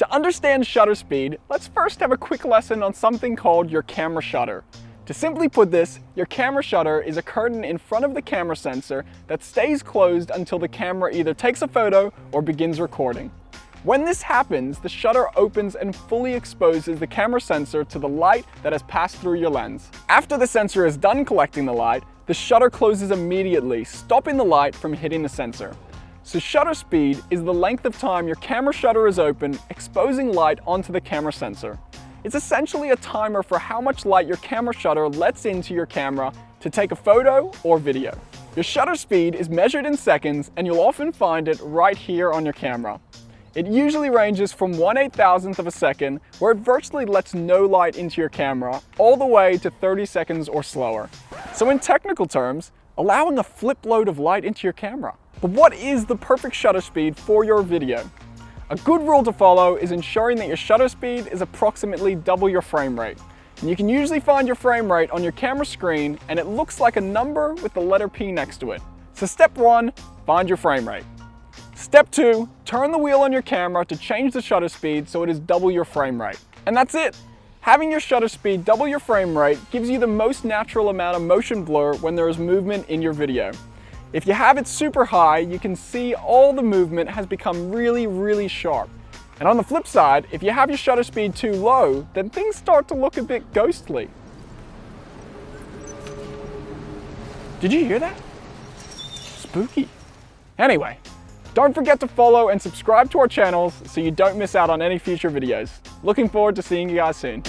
To understand shutter speed, let's first have a quick lesson on something called your camera shutter. To simply put this, your camera shutter is a curtain in front of the camera sensor that stays closed until the camera either takes a photo or begins recording. When this happens, the shutter opens and fully exposes the camera sensor to the light that has passed through your lens. After the sensor is done collecting the light, the shutter closes immediately, stopping the light from hitting the sensor. So shutter speed is the length of time your camera shutter is open, exposing light onto the camera sensor. It's essentially a timer for how much light your camera shutter lets into your camera to take a photo or video. Your shutter speed is measured in seconds and you'll often find it right here on your camera. It usually ranges from 1 8,000th of a second, where it virtually lets no light into your camera, all the way to 30 seconds or slower. So in technical terms, allowing a flip load of light into your camera. But what is the perfect shutter speed for your video? A good rule to follow is ensuring that your shutter speed is approximately double your frame rate. And you can usually find your frame rate on your camera screen and it looks like a number with the letter P next to it. So step one, find your frame rate. Step two, turn the wheel on your camera to change the shutter speed so it is double your frame rate. And that's it. Having your shutter speed double your frame rate gives you the most natural amount of motion blur when there is movement in your video. If you have it super high, you can see all the movement has become really, really sharp. And on the flip side, if you have your shutter speed too low, then things start to look a bit ghostly. Did you hear that? Spooky. Anyway, don't forget to follow and subscribe to our channels so you don't miss out on any future videos. Looking forward to seeing you guys soon.